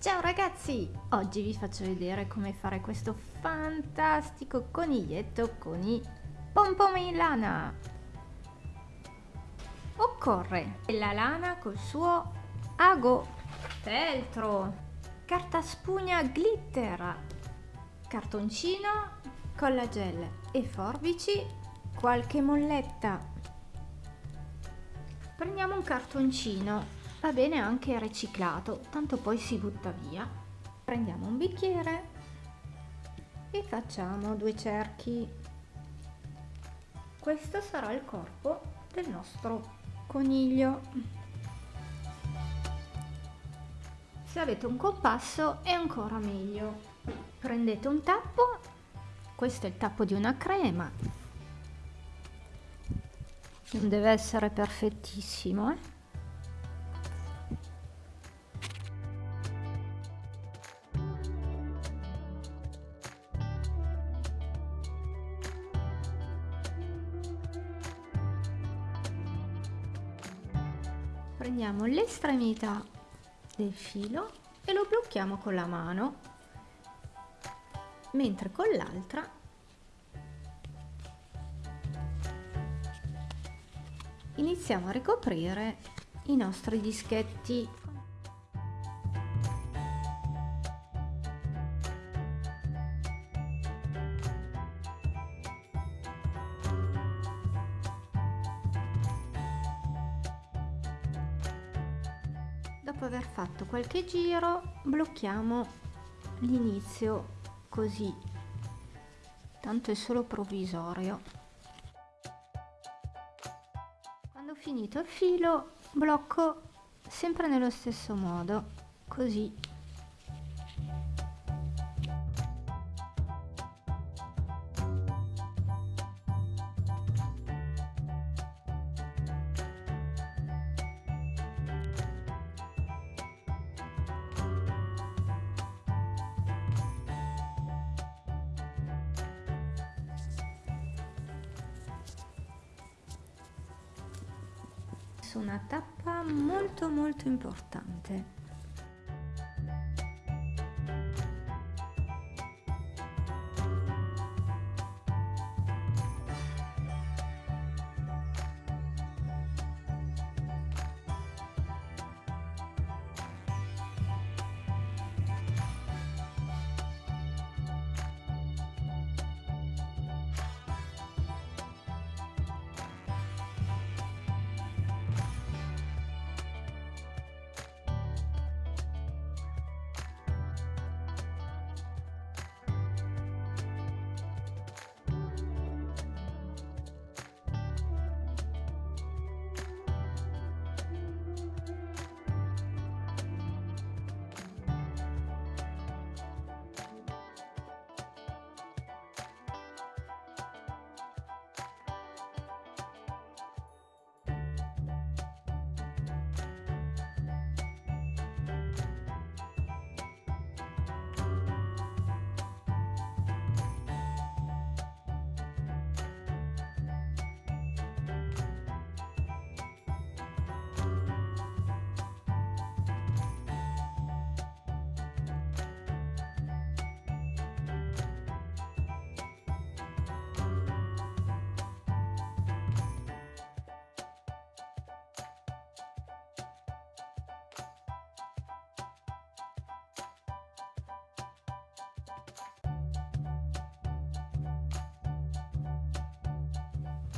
Ciao ragazzi! Oggi vi faccio vedere come fare questo fantastico coniglietto con i pompom in lana. Occorre la lana col suo ago, feltro, carta spugna glitter, cartoncino, collagel e forbici, qualche molletta. Prendiamo un cartoncino va bene anche riciclato tanto poi si butta via. Prendiamo un bicchiere e facciamo due cerchi. Questo sarà il corpo del nostro coniglio. Se avete un compasso è ancora meglio. Prendete un tappo questo è il tappo di una crema. Non deve essere perfettissimo eh? L'estremità del filo e lo blocchiamo con la mano mentre con l'altra iniziamo a ricoprire i nostri dischetti dopo aver fatto qualche giro blocchiamo l'inizio così. Tanto è solo provvisorio. Quando ho finito il filo blocco sempre nello stesso modo così una tappa molto molto importante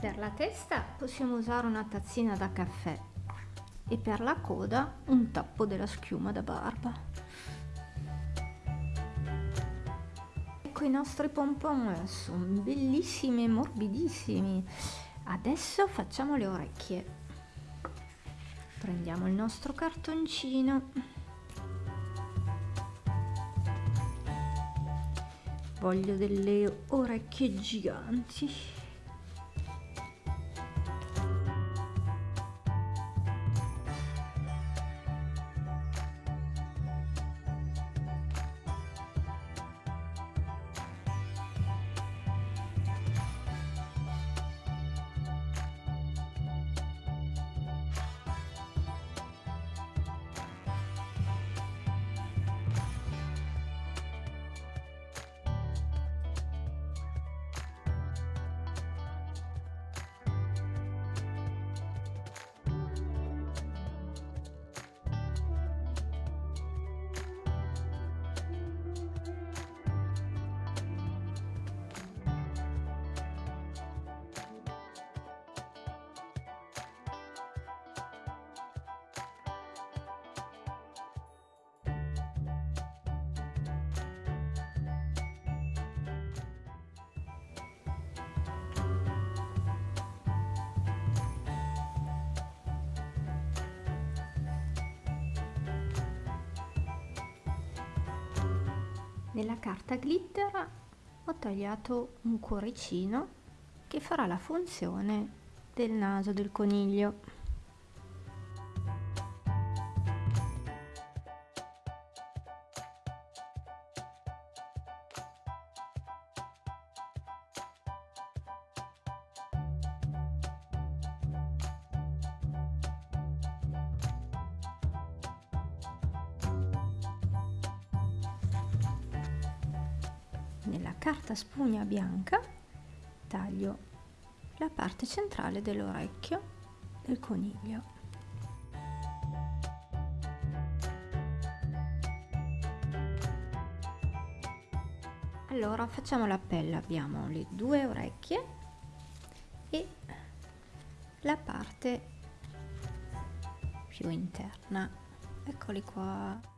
Per la testa possiamo usare una tazzina da caffè e per la coda un tappo della schiuma da barba. Ecco i nostri pompon, sono bellissimi e morbidissimi. Adesso facciamo le orecchie. Prendiamo il nostro cartoncino. Voglio delle orecchie giganti. Nella carta glitter ho tagliato un cuoricino che farà la funzione del naso del coniglio. Nella carta spugna bianca taglio la parte centrale dell'orecchio del coniglio. Allora facciamo la pelle, abbiamo le due orecchie e la parte più interna. Eccoli qua.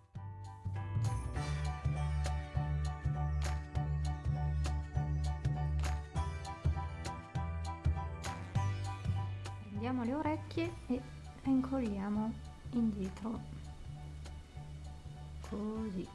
Prendiamo le orecchie e incolliamo indietro. Così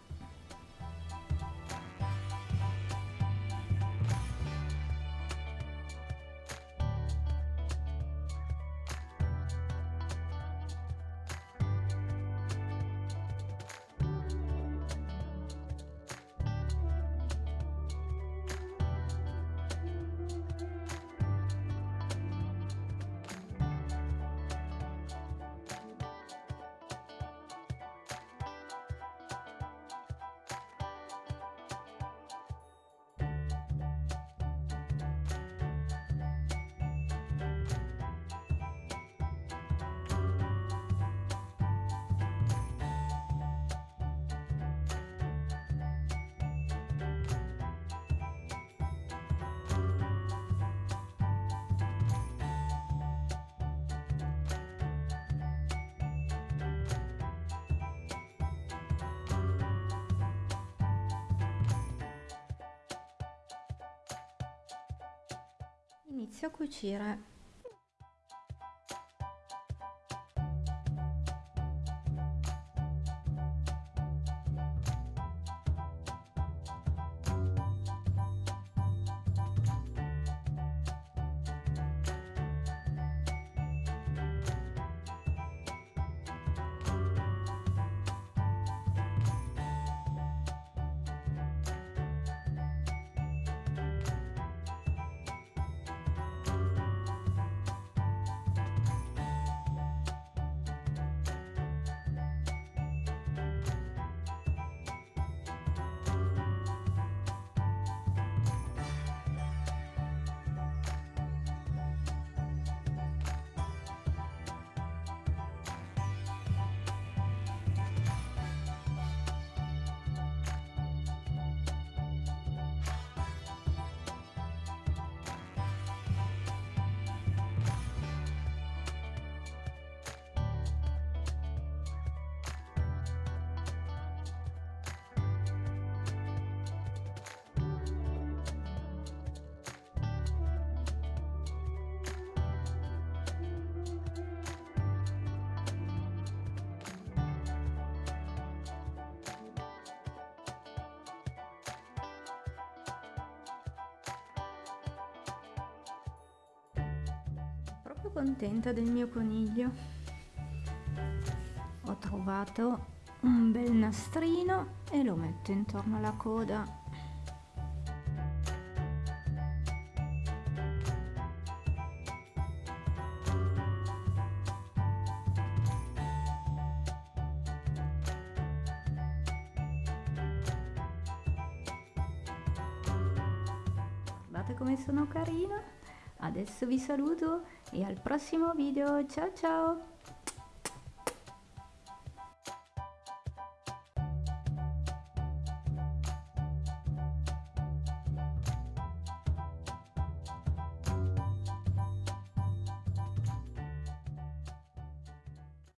inizio a cucire contenta del mio coniglio. Ho trovato un bel nastrino e lo metto intorno alla coda. Come sono carina adesso vi saluto e al prossimo video. Ciao ciao